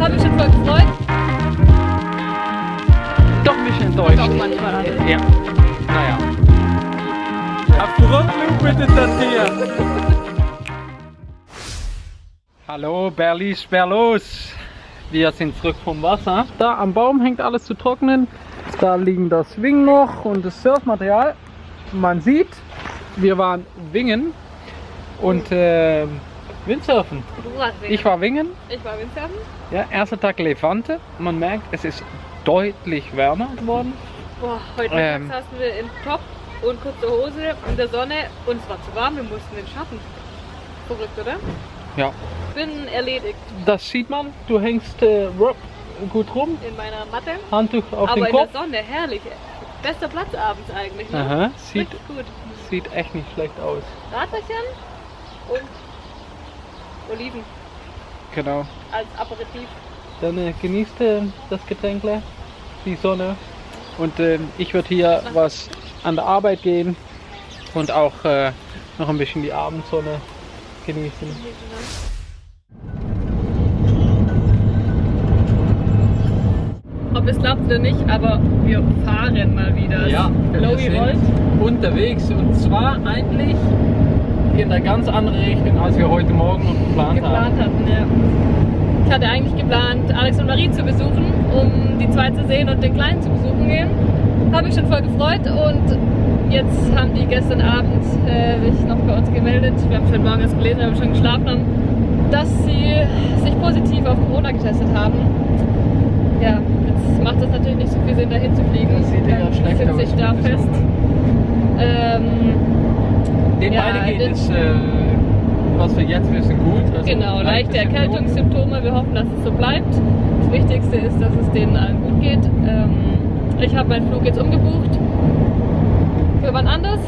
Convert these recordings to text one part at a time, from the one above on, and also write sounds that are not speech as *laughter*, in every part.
Habe mich schon voll gefreut. Doch ein bisschen enttäuscht. Doch manchmal. Ja. Naja. Afrondung bitte das hier. Hallo, Berlis, Berlos. Wir sind zurück vom Wasser. Da am Baum hängt alles zu trocknen. Da liegen das Wing noch und das Surfmaterial. Man sieht, wir waren Wingen und äh, Windsurfen. Du warst Wingen. Ich war Wingen, ich war Windsurfen. ja, erster Tag Levante. Man merkt, es ist deutlich wärmer geworden. Boah, heute Ähm. Saßen wir in Top und kurze Hose in der Sonne und es war zu warm, wir mussten den Schatten. Verrückt, oder? Ja, Bin erledigt das sieht man. Du hängst äh, gut rum, in meiner Matte. Handtuch auf aber den in Kopf. der Sonne, herrlich. Bester Platz abends eigentlich. Ne? Aha, sieht, Richtig gut. sieht echt nicht schlecht aus. Radlerchen und Oliven Genau. als Aperitif. Dann äh, genießt äh, das Getränkle, die Sonne. Und äh, ich würde hier was an der Arbeit gehen und auch äh, noch ein bisschen die Abendsonne genießen. Ob es klappt oder nicht, aber wir fahren mal wieder. wir Lowy sind Volt. unterwegs und zwar eigentlich in eine ganz andere Richtung, als wir heute Morgen noch geplant, geplant hatten. Ja. Ich hatte eigentlich geplant, Alex und Marie zu besuchen, um die zwei zu sehen und den Kleinen zu besuchen gehen. Habe ich schon voll gefreut und jetzt haben die gestern Abend äh, sich noch bei uns gemeldet. Wir haben schon morgens gelesen, wir haben schon geschlafen haben, dass sie sich positiv auf Corona getestet haben. Ja, jetzt macht es natürlich nicht so viel Sinn, dahin zu fliegen. Das sieht ja schlecht aus. ich da fest. Ähm, Den Ja, beiden geht es, äh, was wir jetzt wissen, gut. Also Genau, leichte Symptome. Erkältungssymptome. Wir hoffen, dass es so bleibt. Das Wichtigste ist, dass es denen allen gut geht. Ähm, ich habe meinen Flug jetzt umgebucht für wann anders.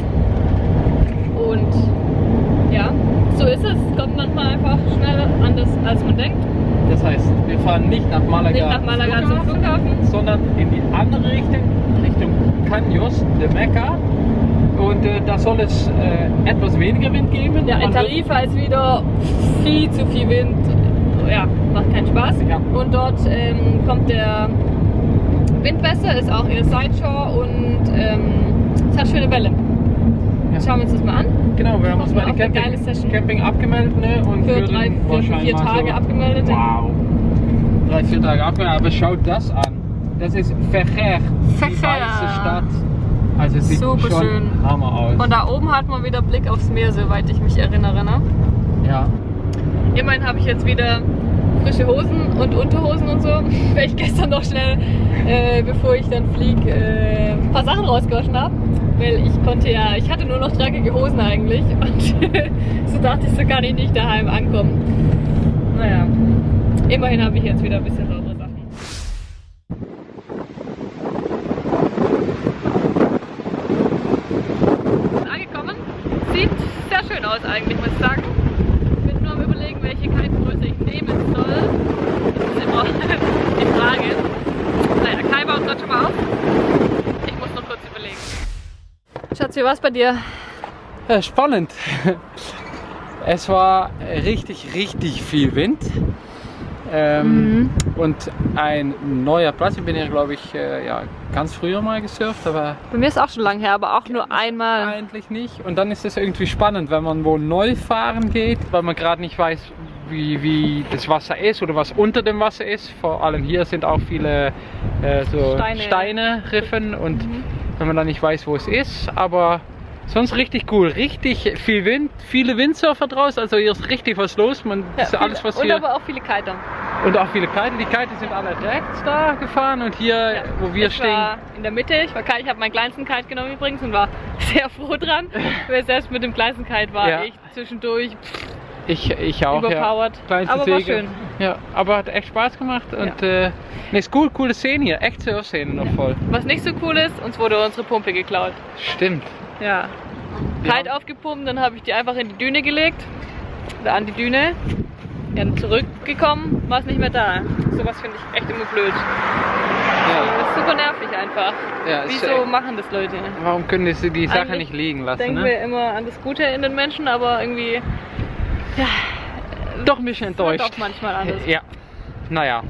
Und ja, so ist es. Kommt manchmal einfach schneller anders, als man denkt. Das heißt, wir fahren nicht nach Malaga, Nicht nach Malaga zum Flughafen. sondern in die andere Richtung, Richtung Caños de Mecca. Und äh, da soll es äh, etwas weniger Wind geben. Ja, in wird- Tarifa ist wieder viel zu viel Wind. Ja, macht keinen Spaß. Ja. Und dort ähm, kommt der Wind besser, ist auch eher Sideshore und ähm, es hat schöne Welle. Ja. Schauen wir uns das mal an. Genau, wir haben uns bei der Camping, geile Session. Camping abgemeldet ne? und Für drei, vier, vier Tage so, abgemeldet. Wow. Drei, vier Tage abgemeldet, aber schaut das an. Das ist Vecher, die weiße Stadt. Also es sieht Super schon schön. Hammer aus. Von da oben hat man wieder Blick aufs Meer, soweit ich mich erinnere. Ne? ja. Immerhin habe ich jetzt wieder frische Hosen und Unterhosen und so, *laughs* weil ich gestern noch schnell, äh, bevor ich dann fliege, äh, ein paar Sachen rausgewaschen habe. Weil ich konnte ja, ich hatte nur noch dreckige Hosen eigentlich *laughs* und *laughs* so dachte ich, so kann ich nicht daheim ankommen. Naja, immerhin habe ich jetzt wieder ein bisschen saubere Sachen. Angekommen. Sieht sehr schön aus eigentlich, muss ich sagen. Ich bin nur am überlegen, welche Kitegröße ich nehmen soll. Das ist immer die Frage. Naja, Kai baut gerade schon mal auf. Ich muss noch kurz überlegen. Wie war's bei dir? Ja, spannend. *laughs* Es war richtig, richtig viel Wind. Ähm, Mhm. Und ein neuer Platz. Ich bin ja, glaube ich, äh, ja, ganz früher mal gesurft, aber Bei mir ist auch schon lange her, aber auch nur einmal. eigentlich nicht. Und dann ist es irgendwie spannend, wenn man wo neu fahren geht, weil man gerade nicht weiß, wie, wie das Wasser ist oder was unter dem Wasser ist. Vor allem hier sind auch viele äh, so Steine. Steine, Riffen und wenn man dann nicht weiß, wo es ist, aber sonst richtig cool, richtig viel Wind, viele Windsurfer draußen, also hier ist richtig was los. Man, das ist alles, was und hier aber auch viele Kiter. und auch viele Kiten. Die Kiten sind alle rechts da gefahren und hier, wo wir ich stehen, war in der Mitte. Ich war Kite, ich habe meinen kleinsten Kite genommen übrigens und war *laughs* sehr froh dran. *laughs* weil selbst mit dem kleinsten Kite war Ja. ich zwischendurch ich, ich auch. überpowered. Ja. Aber war Segel. schön. Ja, aber hat echt Spaß gemacht und äh, ne, ist cool, coole Szene hier, echt Surf-Szene noch voll. Was nicht so cool ist, uns wurde unsere Pumpe geklaut. Stimmt. Ja. Kite aufgepumpt, dann habe ich die einfach in die Düne gelegt. Oder an die Düne. Dann zurückgekommen, war es nicht mehr da. Sowas finde ich echt immer blöd. Das ist super nervig einfach. Ja, Wieso echt- machen das Leute? Warum können sie die Sache Eigentlich nicht liegen lassen? Denken Ne? wir immer an das Gute in den Menschen, aber irgendwie, ja, doch ein bisschen enttäuscht. Doch manchmal alles. Ja, naja,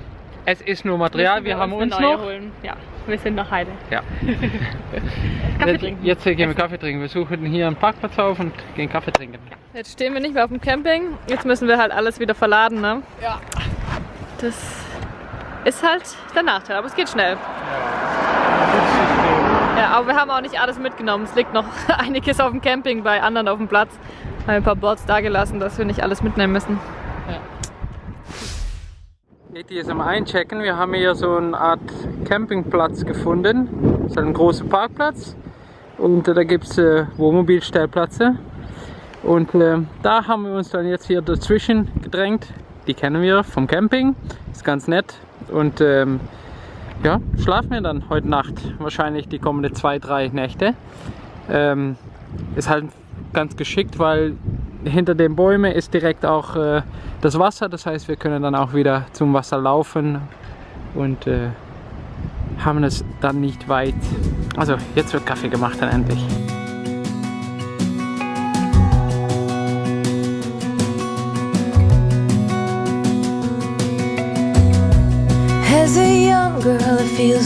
es ist nur Material, Müssen wir, haben uns neue noch. Holen. Ja, wir sind noch Heide. Ja. *laughs* Kaffee Jetzt, trinken. jetzt gehen wir Kaffee trinken. Wir suchen hier einen Parkplatz auf und gehen Kaffee trinken. Jetzt stehen wir nicht mehr auf dem Camping. Jetzt müssen wir halt alles wieder verladen, ne? Ja. Das ist halt der Nachteil, aber es geht schnell. Ja, aber wir haben auch nicht alles mitgenommen. Es liegt noch *laughs* einiges auf dem Camping bei anderen auf dem Platz. Haben ein paar Boards da gelassen, dass wir nicht alles mitnehmen müssen. Katie ist am Einchecken. Wir haben hier so eine Art Campingplatz gefunden. Das ist ein großer Parkplatz. Und da gibt es äh, Wohnmobilstellplätze. Und äh, da haben wir uns dann jetzt hier dazwischen gedrängt. Die kennen wir vom Camping. Ist ganz nett. Und ähm, ja, schlafen wir dann heute Nacht. Wahrscheinlich die kommenden zwei, drei Nächte. Ähm, ist halt ganz geschickt, weil hinter den Bäumen ist direkt auch äh, das Wasser. Das heißt, wir können dann auch wieder zum Wasser laufen und äh, haben es dann nicht weit. Also jetzt wird Kaffee gemacht dann endlich. As Wir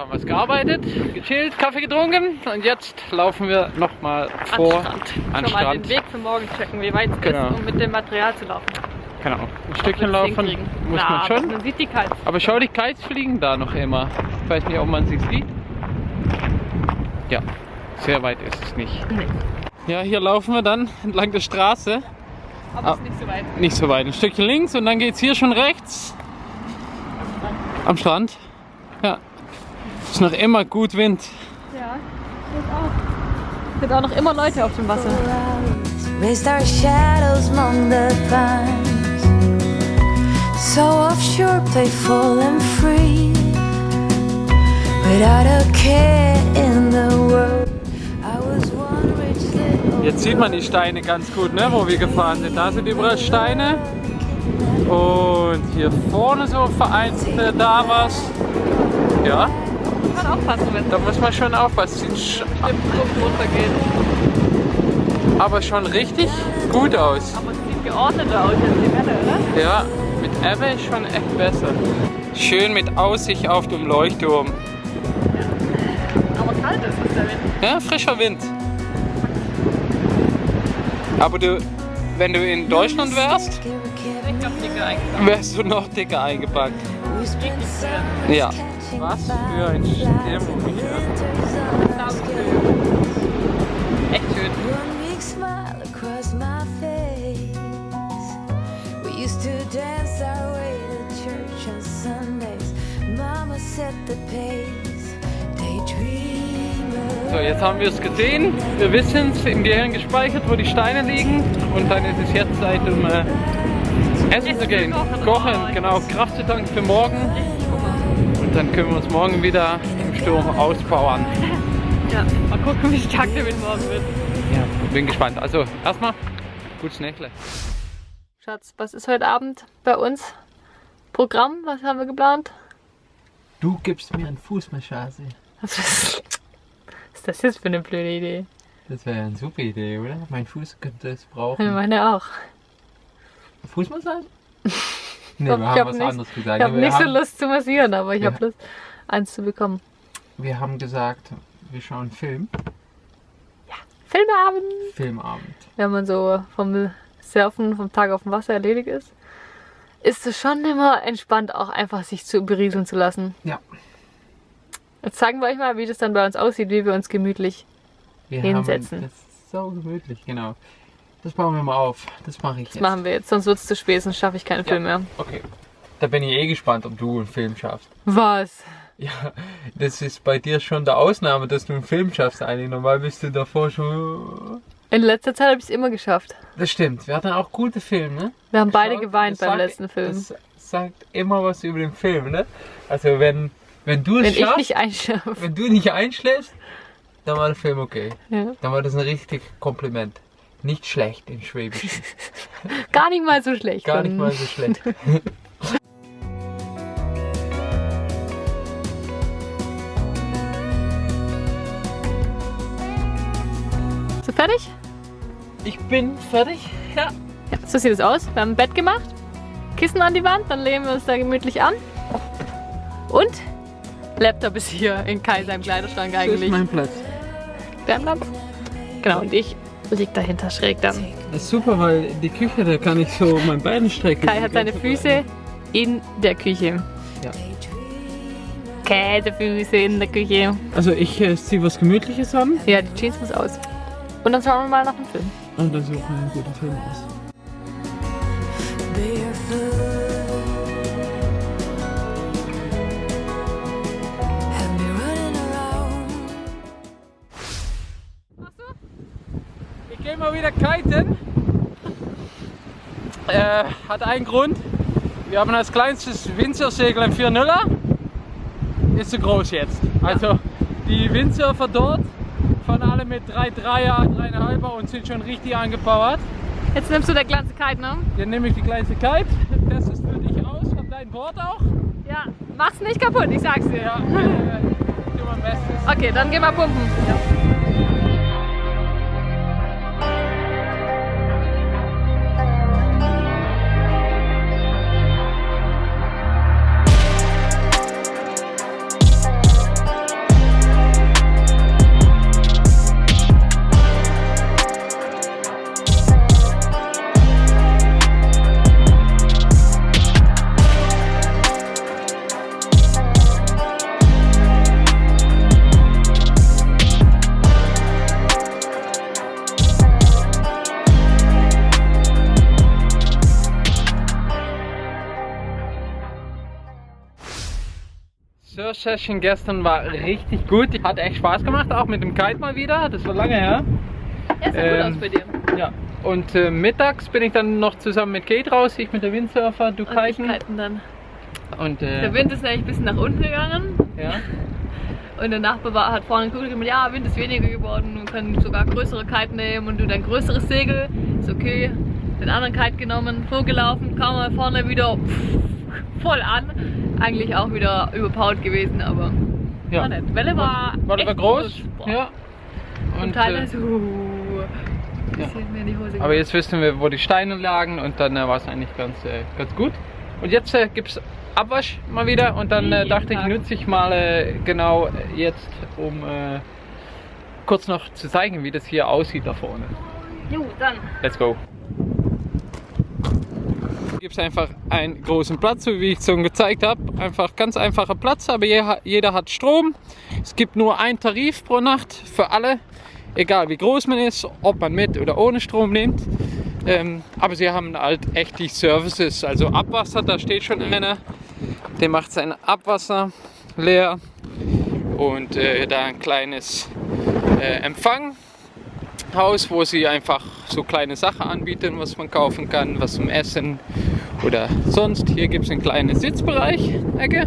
haben was gearbeitet, gechillt, Kaffee getrunken und jetzt laufen wir nochmal vor An an Schon mal Strand. den Weg für morgen checken, wie weit es Genau. ist, um mit dem Material zu laufen. Genau, ein Stückchen laufen muss Na, man aber schon. Man sieht die Kites. Aber schau, die Kites fliegen da noch immer. Ich weiß nicht, ob man sie sieht. Ja, sehr weit ist es nicht. Nee. Ja, hier laufen wir dann entlang der Straße. Aber Ah. ist nicht so weit. Nicht so weit, ein Stückchen links und dann geht es hier schon rechts. Am Strand. Ja. Ist noch immer gut Wind. Ja, das auch. Sind auch noch immer Leute auf dem Wasser. Raised our shadows among the pines. So offshore, playful and free. Without a care in Jetzt sieht man die Steine ganz gut, ne, wo wir gefahren sind. Da sind überall Steine. Und hier vorne so vereinzelte da was. Ja, Kann man aufpassen, es da muss man schon aufpassen. Sieht aber schon richtig gut aus. Aber es sieht geordneter aus als die Welle, oder? Ja, mit Ebbe ist schon echt besser. Schön mit Aussicht auf dem Leuchtturm. Aber kalt ist es der Wind. Ja, frischer Wind. Aber du, wenn du in Deutschland wärst, wärst du noch dicker eingepackt. Ja. Was für ein Stimmung hier. Echt schön. One big smile across my face. We used to dance our way to church on Sundays. Mama set the pace. Daydreamer. So, jetzt haben wir es gesehen. Wir wissen es im Gehirn gespeichert, wo die Steine liegen. Und dann ist es jetzt Zeit, um äh, essen zu gehen. kochen. Kochen, Oh, genau. Kraft zu tanken für morgen. Und dann können wir uns morgen wieder im Sturm auspowern. *laughs* Ja, mal gucken, wie stark der Wind morgen wird. Ja, bin gespannt. Also, erstmal, gutes Nächle. Schatz, was ist heute Abend bei uns? Programm, was haben wir geplant? Du gibst mir eine Fußmassage. *laughs* Ist das jetzt für eine blöde Idee? Das wäre eine super Idee, oder? Mein Fuß könnte es Ich brauchen. meine auch. Fußmassage? *laughs* Nee, Ich wir hab haben was nicht- anderes gesagt. Ich habe nicht so haben, Lust zu massieren, aber ich Ja. habe Lust, eins zu bekommen. wir haben gesagt, wir schauen Film. Filmeabend! Filmabend. Wenn man so vom Surfen, vom Tag auf dem Wasser erledigt ist, ist es schon immer entspannt, auch einfach sich zu berieseln zu lassen. Ja. Jetzt zeigen wir euch mal, wie das dann bei uns aussieht, wie wir uns gemütlich. Wir Hinsetzen. Haben, das ist so gemütlich, genau. Das bauen wir mal auf. Das mache ich Das jetzt. machen wir jetzt, sonst wird es zu spät, sonst schaffe ich keinen Film mehr. Okay. Da bin ich eh gespannt, ob du einen Film schaffst. Was? Ja, das ist bei dir schon der Ausnahme, dass du einen Film schaffst eigentlich. Normal bist du davor schon... In letzter Zeit habe ich es immer geschafft. Das stimmt. Wir hatten auch gute Filme, ne? Wir haben beide Schau, geweint das beim sagt- letzten Film. Das sagt immer was über den Film, ne? Also wenn, wenn du es Wenn ich schaffst, nicht einschlafe. wenn du nicht einschläfst, dann war der Film okay. Ja. Dann war das ein richtig Kompliment. Nicht schlecht im Schwäbischen. *laughs* Gar nicht mal so schlecht. Gar nicht mal so schlecht. *laughs* So fertig? Ich bin fertig. Ja. Ja, so sieht es aus. Wir haben ein Bett gemacht, Kissen an die Wand, dann lehnen wir uns da gemütlich an. Und Laptop ist hier in Kai seinem Kleiderschrank Das ist eigentlich. mein Platz. Wärmland. Genau, und ich lieg dahinter schräg dann. Das ist super, weil die Küche, da kann ich so mein Bein strecken. Kai hat seine Füße in der Küche. Ja. Käsefüße in der Küche. Also ich äh, ziehe was Gemütliches an Ja, die Jeans muss aus. Und dann schauen wir mal nach dem Film. und dann suchen wir einen guten Film aus. Mal wieder kiten. Äh, hat einen Grund. Wir haben als kleinstes Windsurfsegel ein 4.0er. Ist zu groß jetzt. Also die Windsurfer dort fahren alle mit 3,3er, 3,5er und sind schon richtig angepowert. Jetzt nimmst du der ganze Kite, ne? Hier nehme ich die kleinste Kite. Das ist für dich aus. Hab dein Board auch. Ja. Mach's nicht kaputt, ich sag's dir. Ja, äh, ich mein Bestes. Okay, dann geh mal pumpen. Surf Session gestern war richtig gut. Hat echt Spaß gemacht, auch mit dem Kite mal wieder. Das war lange her. Ja, sah Ähm, gut aus bei dir. Ja. Und äh, mittags bin ich dann noch zusammen mit Kate raus, ich mit der Windsurfer, du Und ich kiten. kiten dann. Und äh, Der Wind ist nämlich ein bisschen nach unten gegangen. ja. Und der Nachbar war, hat vorne geguckt und gesagt, ja, Wind ist weniger geworden, wir können sogar größere Kite nehmen und du dein größeres Segel. Ist okay. Den anderen Kite genommen, vorgelaufen, kam mal vorne wieder pff, voll an. Eigentlich auch wieder überpowered gewesen, aber ja. war nett. Welle war, War echt aber groß. Boah. Ja. Und, teilweise, äh, uh, ja. aber jetzt wissen wir, wo die Steine lagen und dann äh, war es eigentlich ganz, äh, ganz gut. Und jetzt äh, gibt es Abwasch mal wieder und dann äh, dachte ich, nutze ich mal äh, genau jetzt, um äh, kurz noch zu zeigen, wie das hier aussieht da vorne. Jo, dann. Let's go. Gibt es einfach einen großen Platz, so wie ich schon gezeigt habe. Einfach ganz einfacher Platz, aber je- jeder hat Strom. Es gibt nur einen Tarif pro Nacht für alle, egal wie groß man ist, ob man mit oder ohne Strom nimmt. Ähm, aber sie haben halt echt die Services, also Abwasser, da steht schon einer, der macht sein Abwasser leer und äh, da ein kleines äh, Empfang Haus, wo sie einfach so kleine Sachen anbieten, was man kaufen kann, was zum Essen oder sonst. Hier gibt es einen kleinen Sitzbereich, Ecke.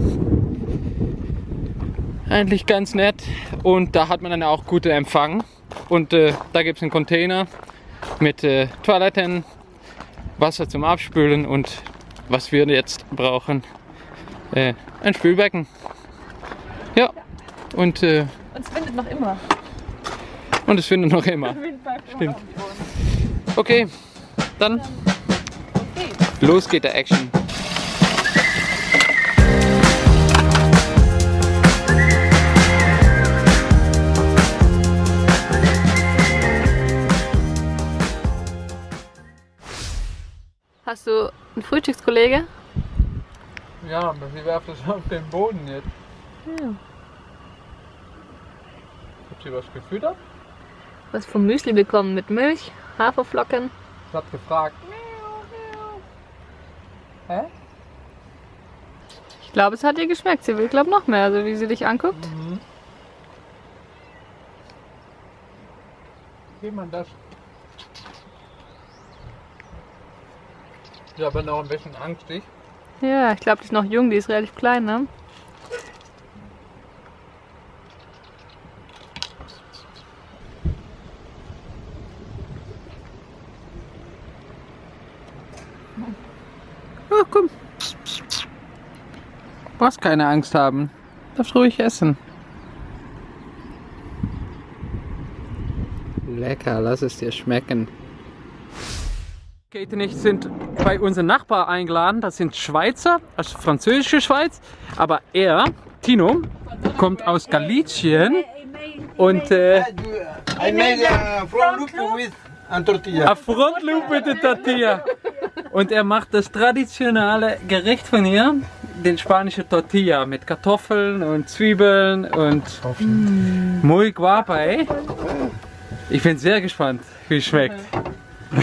Eigentlich ganz nett und da hat man dann auch guten Empfang. Und äh, da gibt es einen Container mit äh, Toiletten, Wasser zum Abspülen und was wir jetzt brauchen, äh, ein Spülbecken. Ja, und, äh, Und es windet noch immer. und es findet noch immer. *laughs* Stimmt. Okay, dann los geht der Action. Hast du einen Frühstückskollege? Ja, aber sie werfen es auf den Boden jetzt. Ja. Habt ihr was gefüttert? Was vom Müsli bekommen mit Milch, Haferflocken. Ich hab gefragt. Hä? Ich glaube, es hat ihr geschmeckt. Sie will, glaube noch mehr, also wie sie dich anguckt. Mhm. Wie man das? Ich habe noch ein bisschen angstig. Ja, ich glaube, die ist noch jung, die ist relativ klein, ne? Oh, komm. Du brauchst keine Angst haben. Darfst ruhig essen. Lecker, lass es dir schmecken. Kate und ich sind bei unserem Nachbar eingeladen. Das sind Schweizer, also französische Schweiz. Aber er, Tino, kommt aus Galicien und äh, I made a front loop with and tortilla. a Front Loop mit der Tortilla. Und er macht das traditionelle Gericht von hier, den spanischen Tortilla mit Kartoffeln und Zwiebeln und muy guapa, ey. Ich bin sehr gespannt, wie es schmeckt. *laughs*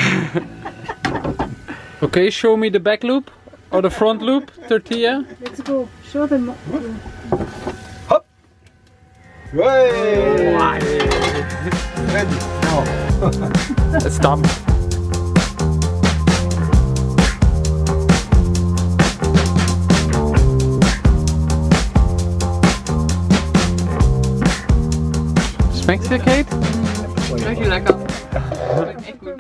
okay, show me the back loop or the front loop tortilla. Let's go. Show them. Hey! Ready? Now. It's done. Schmeckt's dir, Kate? Richtig lecker. Schmeckt echt gut.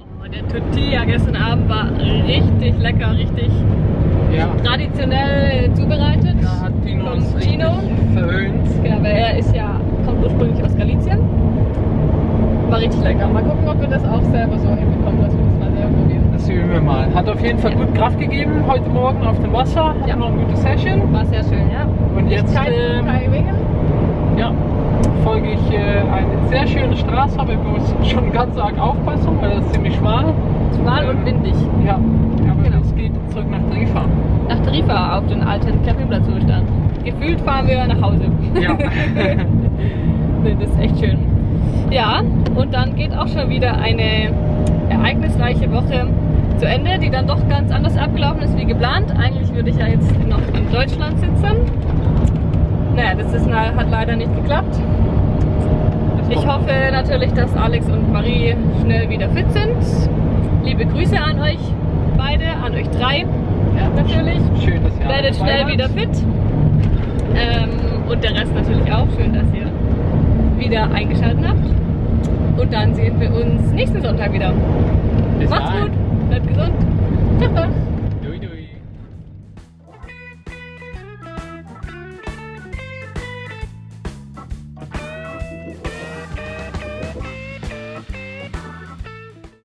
Oh, der Tortilla gestern Abend war richtig lecker, richtig Ja. traditionell zubereitet. Da hat Tino Vom uns richtig Tino. verhöhnt. Genau, weil er ist ja, kommt ursprünglich aus Galicien. War richtig lecker. Mal gucken, ob wir das auch selber so hinbekommen. Das müssen wir selber probieren. Das üben wir mal. Hat auf jeden Fall gut Kraft gegeben heute Morgen auf dem Wasser. Hat Ja. noch eine gute Session. War sehr schön, ja. Und jetzt Kein, ähm, kein Wingen. ja, folge ich äh, eine sehr schöne Straße, aber ich muss *laughs* schon ganz arg aufpassen, weil das ist ziemlich schmal. Schmal und windig. Ja, aber Genau. es geht zurück nach Tarifa. Nach Tarifa auf den alten Campingplatz, standen. Gefühlt fahren wir nach Hause. Ja. *laughs* Nee, das ist echt schön. Ja, und dann geht auch schon wieder eine ereignisreiche Woche zu Ende, die dann doch ganz anders abgelaufen ist wie geplant. Eigentlich würde ich ja jetzt noch in Deutschland sitzen. Naja, das ist, hat leider nicht geklappt. Ich hoffe natürlich, dass Alex und Marie schnell wieder fit sind. Liebe Grüße an euch beide, an euch drei ja, natürlich. Schön, dass ihr alle Werdet schnell wieder fit. Ähm, und der Rest natürlich auch. Schön, dass ihr wieder eingeschaltet habt. Und dann sehen wir uns nächsten Sonntag wieder. Bis Macht's dahin. gut, bleibt gesund. Ciao, ciao.